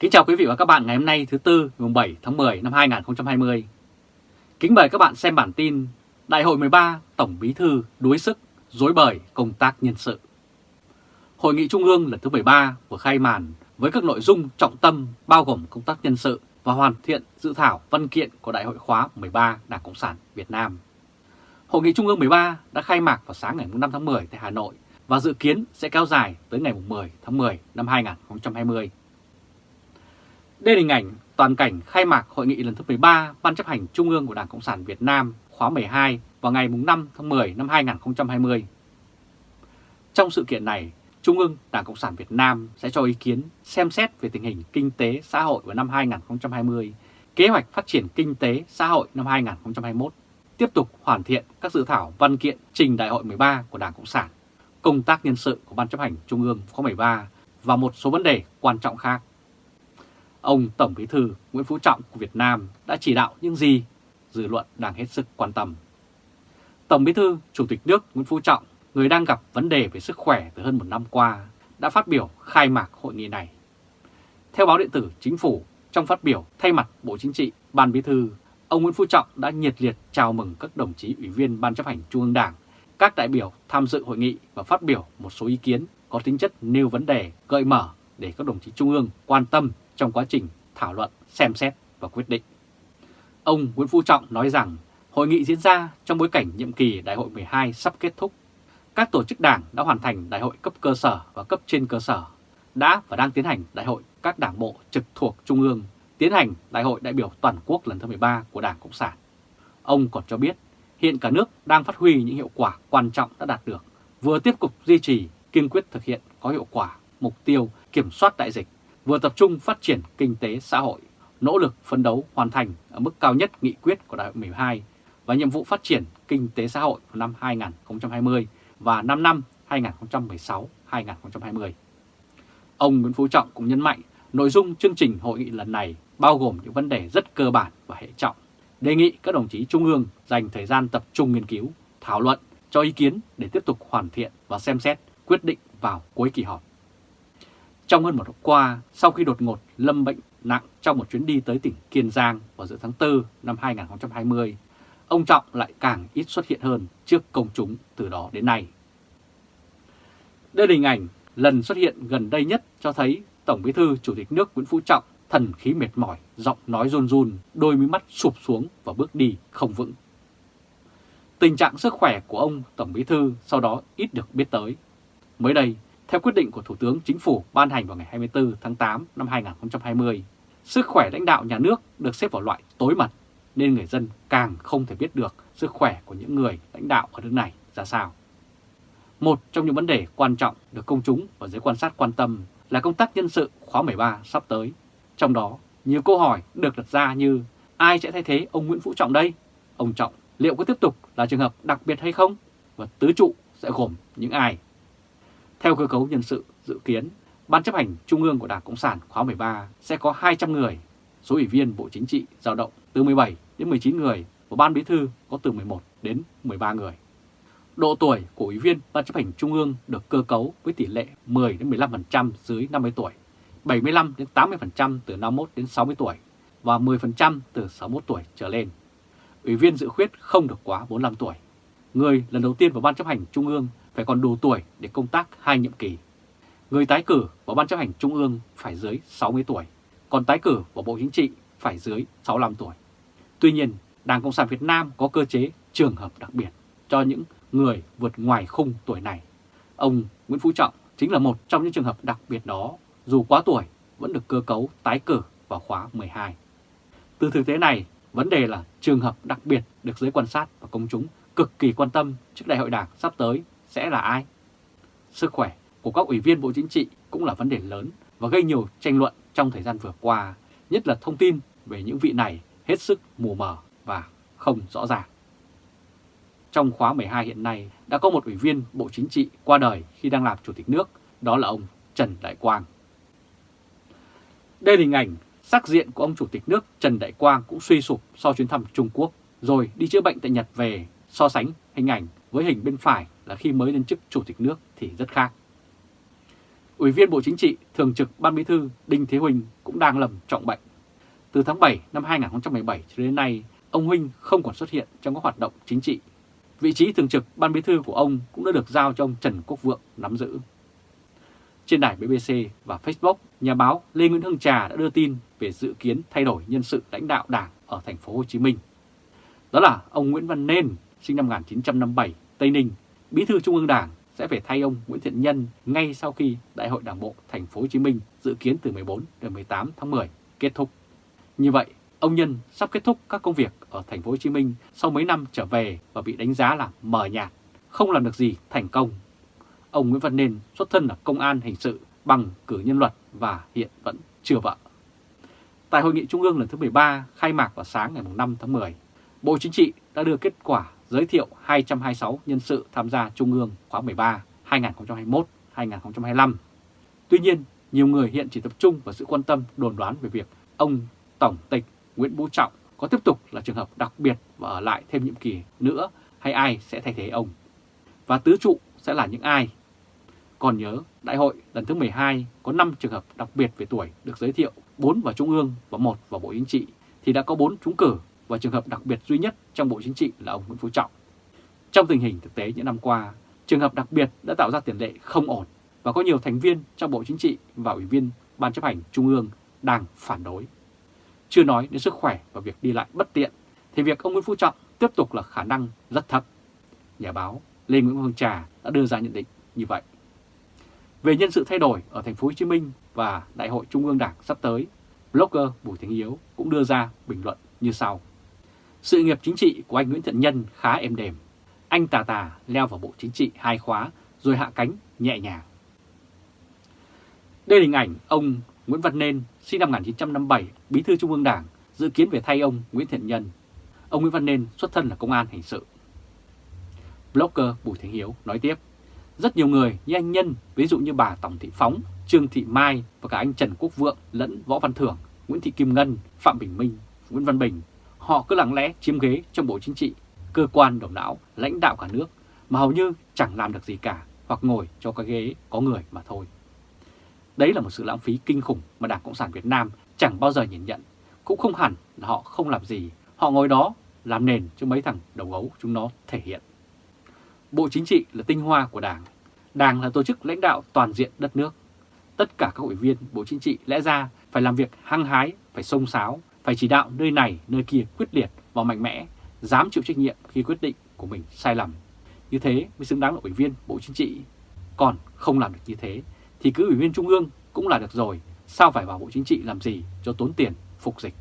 Kính chào quý vị và các bạn ngày hôm nay thứ Tư, ngày 7 tháng 10 năm 2020. Kính mời các bạn xem bản tin Đại hội 13 Tổng Bí Thư đuối sức, dối bời công tác nhân sự. Hội nghị Trung ương lần thứ 13 vừa khai màn với các nội dung trọng tâm bao gồm công tác nhân sự và hoàn thiện dự thảo văn kiện của Đại hội khóa 13 Đảng Cộng sản Việt Nam. Hội nghị Trung ương 13 đã khai mạc vào sáng ngày 5 tháng 10 tại Hà Nội và dự kiến sẽ kéo dài tới ngày 10 tháng 10 năm 2020. Đây là hình ảnh toàn cảnh khai mạc hội nghị lần thứ 13 Ban chấp hành Trung ương của Đảng Cộng sản Việt Nam khóa 12 vào ngày 5 tháng 10 năm 2020. Trong sự kiện này, Trung ương Đảng Cộng sản Việt Nam sẽ cho ý kiến xem xét về tình hình kinh tế xã hội vào năm 2020, kế hoạch phát triển kinh tế xã hội năm 2021, tiếp tục hoàn thiện các dự thảo văn kiện trình Đại hội 13 của Đảng Cộng sản, công tác nhân sự của Ban chấp hành Trung ương khóa 13 và một số vấn đề quan trọng khác. Ông Tổng Bí thư Nguyễn Phú Trọng của Việt Nam đã chỉ đạo những gì dư luận đang hết sức quan tâm. Tổng Bí thư Chủ tịch nước Nguyễn Phú Trọng, người đang gặp vấn đề về sức khỏe từ hơn một năm qua, đã phát biểu khai mạc hội nghị này. Theo báo điện tử Chính phủ, trong phát biểu thay mặt Bộ Chính trị, Ban Bí thư, ông Nguyễn Phú Trọng đã nhiệt liệt chào mừng các đồng chí ủy viên Ban chấp hành Trung ương Đảng, các đại biểu tham dự hội nghị và phát biểu một số ý kiến có tính chất nêu vấn đề gợi mở để các đồng chí Trung ương quan tâm trong quá trình thảo luận, xem xét và quyết định. Ông Nguyễn Phú Trọng nói rằng hội nghị diễn ra trong bối cảnh nhiệm kỳ đại hội 12 sắp kết thúc. Các tổ chức đảng đã hoàn thành đại hội cấp cơ sở và cấp trên cơ sở, đã và đang tiến hành đại hội các đảng bộ trực thuộc Trung ương, tiến hành đại hội đại biểu toàn quốc lần thứ 13 của Đảng Cộng sản. Ông còn cho biết hiện cả nước đang phát huy những hiệu quả quan trọng đã đạt được, vừa tiếp tục duy trì, kiên quyết thực hiện có hiệu quả mục tiêu kiểm soát đại dịch, vừa tập trung phát triển kinh tế xã hội, nỗ lực phấn đấu hoàn thành ở mức cao nhất nghị quyết của Đại hội 12 và nhiệm vụ phát triển kinh tế xã hội của năm 2020 và 5 năm 2016-2020. Ông Nguyễn Phú Trọng cũng nhấn mạnh nội dung chương trình hội nghị lần này bao gồm những vấn đề rất cơ bản và hệ trọng. Đề nghị các đồng chí Trung ương dành thời gian tập trung nghiên cứu, thảo luận, cho ý kiến để tiếp tục hoàn thiện và xem xét quyết định vào cuối kỳ họp. Trong hơn một hôm qua, sau khi đột ngột lâm bệnh nặng trong một chuyến đi tới tỉnh Kiên Giang vào giữa tháng 4 năm 2020, ông Trọng lại càng ít xuất hiện hơn trước công chúng từ đó đến nay. Đây là hình ảnh lần xuất hiện gần đây nhất cho thấy Tổng Bí thư Chủ tịch nước Nguyễn Phú Trọng thần khí mệt mỏi, giọng nói run run, đôi mí mắt sụp xuống và bước đi không vững. Tình trạng sức khỏe của ông Tổng Bí thư sau đó ít được biết tới. Mới đây, theo quyết định của Thủ tướng Chính phủ ban hành vào ngày 24 tháng 8 năm 2020, sức khỏe lãnh đạo nhà nước được xếp vào loại tối mật, nên người dân càng không thể biết được sức khỏe của những người lãnh đạo ở nước này ra sao. Một trong những vấn đề quan trọng được công chúng và giới quan sát quan tâm là công tác nhân sự khóa 13 sắp tới. Trong đó, nhiều câu hỏi được đặt ra như ai sẽ thay thế ông Nguyễn Phú Trọng đây? Ông Trọng liệu có tiếp tục là trường hợp đặc biệt hay không? Và tứ trụ sẽ gồm những ai? Theo cơ cấu nhân sự dự kiến, Ban chấp hành Trung ương của Đảng Cộng sản khóa 13 sẽ có 200 người, số ủy viên Bộ Chính trị dao động từ 17 đến 19 người và Ban Bí thư có từ 11 đến 13 người. Độ tuổi của ủy viên Ban chấp hành Trung ương được cơ cấu với tỷ lệ 10 đến 15% dưới 50 tuổi, 75 đến 80% từ 51 đến 60 tuổi và 10% từ 61 tuổi trở lên. Ủy viên dự khuyết không được quá 45 tuổi. Người lần đầu tiên vào Ban chấp hành Trung ương phải còn đủ tuổi để công tác hai nhiệm kỳ. Người tái cử vào Ban chấp hành Trung ương phải dưới 60 tuổi, còn tái cử vào Bộ Chính trị phải dưới 65 tuổi. Tuy nhiên, Đảng Cộng sản Việt Nam có cơ chế trường hợp đặc biệt cho những người vượt ngoài khung tuổi này. Ông Nguyễn Phú Trọng chính là một trong những trường hợp đặc biệt đó, dù quá tuổi vẫn được cơ cấu tái cử vào khóa 12. Từ thực tế này, vấn đề là trường hợp đặc biệt được giới quan sát và công chúng cực kỳ quan tâm trước đại hội đảng sắp tới sẽ là ai? Sức khỏe của các ủy viên Bộ Chính trị cũng là vấn đề lớn và gây nhiều tranh luận trong thời gian vừa qua, nhất là thông tin về những vị này hết sức mù mờ và không rõ ràng. Trong khóa 12 hiện nay đã có một ủy viên Bộ Chính trị qua đời khi đang làm Chủ tịch nước, đó là ông Trần Đại Quang. Đây là hình ảnh sắc diện của ông Chủ tịch nước Trần Đại Quang cũng suy sụp sau chuyến thăm Trung Quốc rồi đi chữa bệnh tại Nhật về so sánh hình ảnh với hình bên phải là khi mới lên chức Chủ tịch nước thì rất khác. Ủy viên Bộ Chính trị, Thường trực Ban Bí thư Đinh Thế Huỳnh cũng đang lầm trọng bệnh. Từ tháng 7 năm 2017 cho đến nay, ông Huỳnh không còn xuất hiện trong các hoạt động chính trị. Vị trí Thường trực Ban Bí thư của ông cũng đã được giao cho ông Trần Quốc Vượng nắm giữ. Trên đài BBC và Facebook, nhà báo Lê Nguyễn Hưng Trà đã đưa tin về dự kiến thay đổi nhân sự lãnh đạo Đảng ở thành phố Hồ Chí Minh. Đó là ông Nguyễn Văn Nên, sinh năm 1957, Tây Ninh, Bí thư Trung ương Đảng sẽ phải thay ông Nguyễn Thiện Nhân ngay sau khi Đại hội Đảng bộ thành phố Hồ Chí Minh dự kiến từ 14 đến 18 tháng 10 kết thúc. Như vậy, ông Nhân sắp kết thúc các công việc ở thành phố Hồ Chí Minh sau mấy năm trở về và bị đánh giá là mờ nhạt, không làm được gì thành công. Ông Nguyễn Văn Nên xuất thân là công an hình sự bằng cử nhân luật và hiện vẫn chưa vợ. Tại hội nghị trung ương lần thứ 13 khai mạc vào sáng ngày 5 tháng 10, Bộ Chính trị đã đưa kết quả giới thiệu 226 nhân sự tham gia Trung ương khóa 13 2021-2025. Tuy nhiên, nhiều người hiện chỉ tập trung vào sự quan tâm đồn đoán về việc ông Tổng tịch Nguyễn Phú Trọng có tiếp tục là trường hợp đặc biệt và ở lại thêm nhiệm kỳ nữa hay ai sẽ thay thế ông. Và tứ trụ sẽ là những ai? Còn nhớ, đại hội lần thứ 12 có 5 trường hợp đặc biệt về tuổi được giới thiệu, 4 vào Trung ương và 1 vào Bộ Chính trị, thì đã có 4 trúng cử và trường hợp đặc biệt duy nhất trong Bộ Chính trị là ông Nguyễn Phú Trọng. Trong tình hình thực tế những năm qua, trường hợp đặc biệt đã tạo ra tiền lệ không ổn và có nhiều thành viên trong Bộ Chính trị và Ủy viên Ban chấp hành Trung ương đang phản đối. Chưa nói đến sức khỏe và việc đi lại bất tiện, thì việc ông Nguyễn Phú Trọng tiếp tục là khả năng rất thấp. Nhà báo Lê Nguyễn Hoàng Trà đã đưa ra nhận định như vậy. Về nhân sự thay đổi ở thành phố Hồ Chí Minh và Đại hội Trung ương Đảng sắp tới, blogger Bùi Thành Hiếu cũng đưa ra bình luận như sau. Sự nghiệp chính trị của anh Nguyễn Thiện Nhân khá êm đềm. Anh tà tà leo vào bộ chính trị hai khóa rồi hạ cánh nhẹ nhàng. Đây là hình ảnh ông Nguyễn Văn Nên, sinh năm 1957, bí thư Trung ương Đảng, dự kiến về thay ông Nguyễn Thiện Nhân. Ông Nguyễn Văn Nên xuất thân là công an hình sự. Blogger Bùi Thành Hiếu nói tiếp, rất nhiều người như anh Nhân, ví dụ như bà Tổng Thị Phóng, Trương Thị Mai và cả anh Trần Quốc Vượng lẫn Võ Văn Thưởng, Nguyễn Thị Kim Ngân, Phạm Bình Minh, Nguyễn Văn Bình họ cứ lặng lẽ chiếm ghế trong Bộ Chính trị, cơ quan đầu não, lãnh đạo cả nước mà hầu như chẳng làm được gì cả hoặc ngồi cho cái ghế có người mà thôi. Đấy là một sự lãng phí kinh khủng mà Đảng Cộng sản Việt Nam chẳng bao giờ nhìn nhận, cũng không hẳn là họ không làm gì, họ ngồi đó làm nền cho mấy thằng đầu gấu chúng nó thể hiện. Bộ Chính trị là tinh hoa của Đảng, Đảng là tổ chức lãnh đạo toàn diện đất nước. Tất cả các ủy viên Bộ Chính trị lẽ ra phải làm việc hăng hái, phải sông sáo, phải chỉ đạo nơi này nơi kia quyết liệt và mạnh mẽ, dám chịu trách nhiệm khi quyết định của mình sai lầm. Như thế mới xứng đáng là ủy viên Bộ Chính trị. Còn không làm được như thế thì cứ ủy viên Trung ương cũng là được rồi, sao phải vào Bộ Chính trị làm gì cho tốn tiền phục dịch.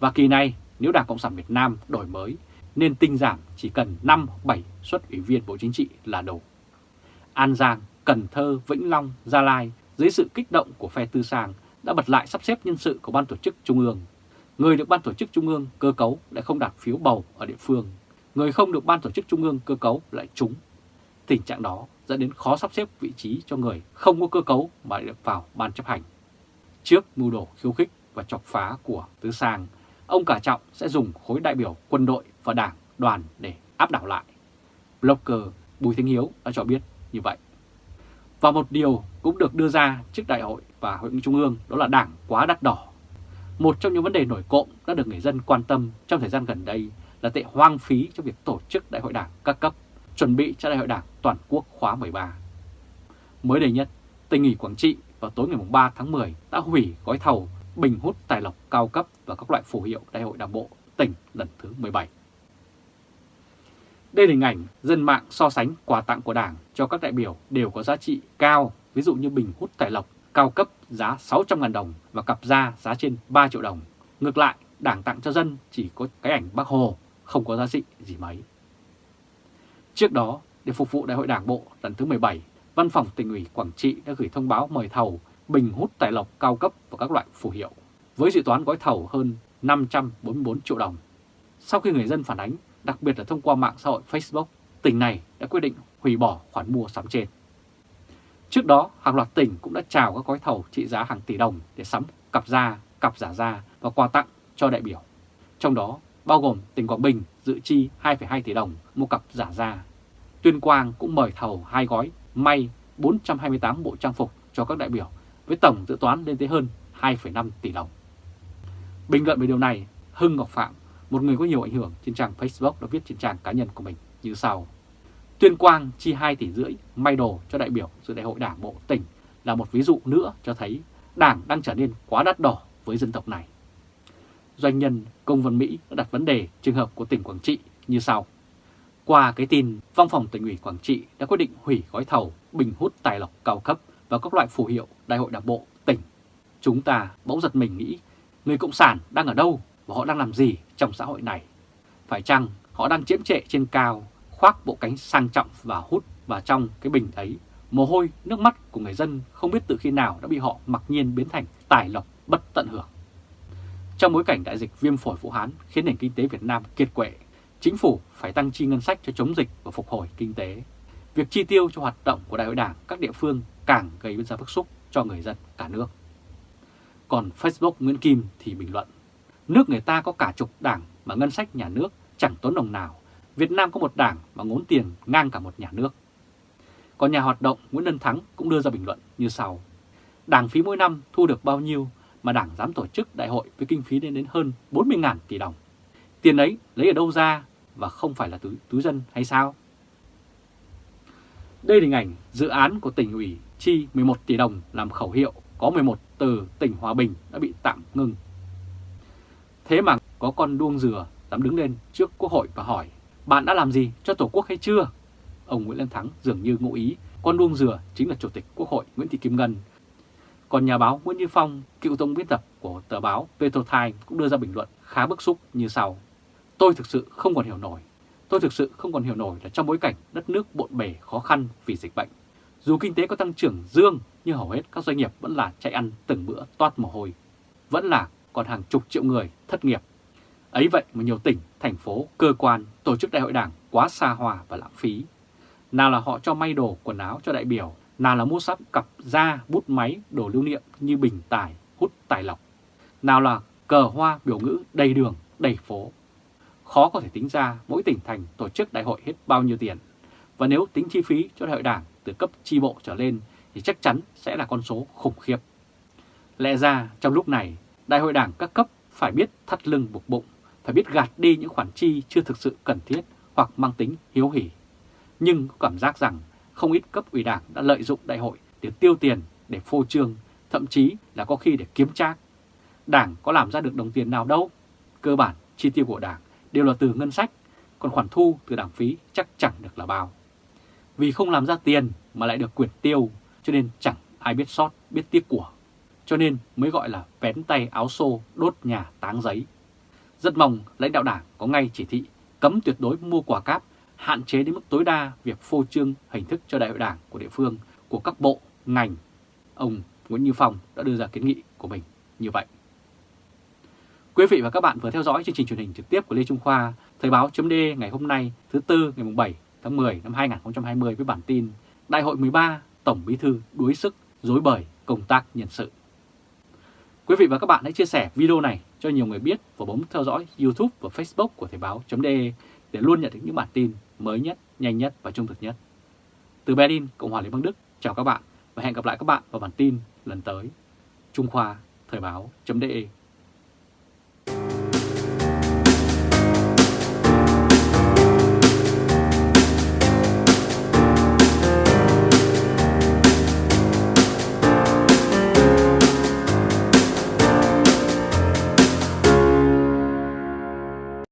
Và kỳ này nếu Đảng Cộng sản Việt Nam đổi mới nên tinh giảm chỉ cần 5-7 suất ủy viên Bộ Chính trị là đủ. An Giang, Cần Thơ, Vĩnh Long, Gia Lai dưới sự kích động của phe tư sang đã bật lại sắp xếp nhân sự của Ban Tổ chức Trung ương Người được Ban Tổ chức Trung ương cơ cấu lại không đạt phiếu bầu ở địa phương, người không được Ban Tổ chức Trung ương cơ cấu lại trúng. Tình trạng đó dẫn đến khó sắp xếp vị trí cho người không có cơ cấu mà được vào Ban chấp hành. Trước mưu đồ khiêu khích và chọc phá của Tứ Sang, ông Cả Trọng sẽ dùng khối đại biểu quân đội và đảng đoàn để áp đảo lại. Blogger Bùi Thanh Hiếu đã cho biết như vậy. Và một điều cũng được đưa ra trước đại hội và hội nghị trung ương đó là đảng quá đắt đỏ một trong những vấn đề nổi cộng đã được người dân quan tâm trong thời gian gần đây là tệ hoang phí trong việc tổ chức đại hội đảng các cấp, chuẩn bị cho đại hội đảng toàn quốc khóa 13. Mới đây nhất, tỉnh ủy Quảng Trị vào tối ngày 3 tháng 10 đã hủy gói thầu bình hút tài lộc cao cấp và các loại phù hiệu đại hội đảng bộ tỉnh lần thứ 17. Đây là hình ảnh dân mạng so sánh quà tặng của Đảng cho các đại biểu đều có giá trị cao, ví dụ như bình hút tài lộc cao cấp giá 600.000 đồng và cặp da giá trên 3 triệu đồng. Ngược lại, đảng tặng cho dân chỉ có cái ảnh bác Hồ, không có giá trị gì mấy. Trước đó, để phục vụ Đại hội Đảng Bộ lần thứ 17, Văn phòng tỉnh ủy Quảng Trị đã gửi thông báo mời thầu bình hút tài lộc cao cấp và các loại phù hiệu, với dự toán gói thầu hơn 544 triệu đồng. Sau khi người dân phản ánh, đặc biệt là thông qua mạng xã hội Facebook, tỉnh này đã quyết định hủy bỏ khoản mua sắm trên. Trước đó, hàng loạt tỉnh cũng đã chào các gói thầu trị giá hàng tỷ đồng để sắm cặp da, cặp giả da và quà tặng cho đại biểu. Trong đó, bao gồm tỉnh Quảng Bình dự chi 2,2 tỷ đồng mua cặp giả da. Tuyên Quang cũng mời thầu hai gói may 428 bộ trang phục cho các đại biểu với tổng dự toán lên tới hơn 2,5 tỷ đồng. Bình luận về điều này, Hưng Ngọc Phạm, một người có nhiều ảnh hưởng trên trang Facebook đã viết trên trang cá nhân của mình như sau. Tuyên Quang chi 2 tỷ rưỡi may đồ cho đại biểu dự đại hội đảng bộ tỉnh là một ví dụ nữa cho thấy đảng đang trở nên quá đắt đỏ với dân tộc này. Doanh nhân Công Văn Mỹ đã đặt vấn đề trường hợp của tỉnh Quảng Trị như sau. Qua cái tin, Văn phòng tỉnh ủy Quảng Trị đã quyết định hủy gói thầu bình hút tài lộc cao cấp và các loại phù hiệu đại hội đảng bộ tỉnh. Chúng ta bỗng giật mình nghĩ người Cộng sản đang ở đâu và họ đang làm gì trong xã hội này. Phải chăng họ đang chiếm trệ trên cao, khoác bộ cánh sang trọng và hút vào trong cái bình ấy. Mồ hôi, nước mắt của người dân không biết từ khi nào đã bị họ mặc nhiên biến thành tài lộc bất tận hưởng. Trong bối cảnh đại dịch viêm phổi Vũ Hán khiến nền kinh tế Việt Nam kiệt quệ, chính phủ phải tăng chi ngân sách cho chống dịch và phục hồi kinh tế. Việc chi tiêu cho hoạt động của Đại hội Đảng các địa phương càng gây ra bức xúc cho người dân cả nước. Còn Facebook Nguyễn Kim thì bình luận, nước người ta có cả chục đảng mà ngân sách nhà nước chẳng tốn đồng nào, Việt Nam có một đảng mà ngốn tiền ngang cả một nhà nước. Còn nhà hoạt động Nguyễn Lân Thắng cũng đưa ra bình luận như sau. Đảng phí mỗi năm thu được bao nhiêu mà đảng dám tổ chức đại hội với kinh phí lên đến hơn 40.000 tỷ đồng. Tiền ấy lấy ở đâu ra và không phải là túi, túi dân hay sao? Đây là hình ảnh dự án của tỉnh ủy chi 11 tỷ đồng làm khẩu hiệu có 11 từ tỉnh Hòa Bình đã bị tạm ngưng. Thế mà có con đuông dừa dám đứng lên trước Quốc hội và hỏi bạn đã làm gì cho Tổ quốc hay chưa? Ông Nguyễn Lân Thắng dường như ngụ ý con đuông dừa chính là Chủ tịch Quốc hội Nguyễn Thị Kim Ngân. Còn nhà báo Nguyễn Như Phong, cựu tổng biên tập của tờ báo Petro cũng đưa ra bình luận khá bức xúc như sau. Tôi thực sự không còn hiểu nổi. Tôi thực sự không còn hiểu nổi là trong bối cảnh đất nước bộn bề khó khăn vì dịch bệnh. Dù kinh tế có tăng trưởng dương nhưng hầu hết các doanh nghiệp vẫn là chạy ăn từng bữa toát mồ hôi. Vẫn là còn hàng chục triệu người thất nghiệp. Ấy vậy mà nhiều tỉnh, thành phố, cơ quan, tổ chức đại hội đảng quá xa hoa và lãng phí. Nào là họ cho may đồ, quần áo cho đại biểu, nào là mua sắm cặp da, bút máy, đồ lưu niệm như bình tài, hút tài lọc. Nào là cờ hoa biểu ngữ đầy đường, đầy phố. Khó có thể tính ra mỗi tỉnh thành tổ chức đại hội hết bao nhiêu tiền. Và nếu tính chi phí cho đại hội đảng từ cấp chi bộ trở lên thì chắc chắn sẽ là con số khủng khiếp. Lẽ ra trong lúc này, đại hội đảng các cấp phải biết thắt lưng buộc bụng, phải biết gạt đi những khoản chi chưa thực sự cần thiết hoặc mang tính hiếu hỉ. Nhưng có cảm giác rằng không ít cấp ủy đảng đã lợi dụng đại hội để tiêu tiền, để phô trương, thậm chí là có khi để kiếm trác. Đảng có làm ra được đồng tiền nào đâu. Cơ bản chi tiêu của đảng đều là từ ngân sách, còn khoản thu từ đảng phí chắc chẳng được là bao. Vì không làm ra tiền mà lại được quyền tiêu, cho nên chẳng ai biết sót, biết tiếc của. Cho nên mới gọi là vén tay áo xô đốt nhà táng giấy. Rất mong lãnh đạo đảng có ngay chỉ thị cấm tuyệt đối mua quà cáp, hạn chế đến mức tối đa việc phô trương hình thức cho đại hội đảng của địa phương, của các bộ, ngành. Ông Nguyễn Như Phong đã đưa ra kiến nghị của mình như vậy. Quý vị và các bạn vừa theo dõi chương trình truyền hình trực tiếp của Lê Trung Khoa, Thời báo chấm ngày hôm nay thứ Tư ngày 7 tháng 10 năm 2020 với bản tin Đại hội 13 Tổng Bí Thư đuối sức dối bời công tác nhân sự. Quý vị và các bạn hãy chia sẻ video này cho nhiều người biết và bấm theo dõi YouTube và Facebook của Thời báo.de để luôn nhận được những bản tin mới nhất, nhanh nhất và trung thực nhất. Từ Berlin, Cộng hòa Liên bang Đức, chào các bạn và hẹn gặp lại các bạn vào bản tin lần tới. Trung Khoa Thời báo.de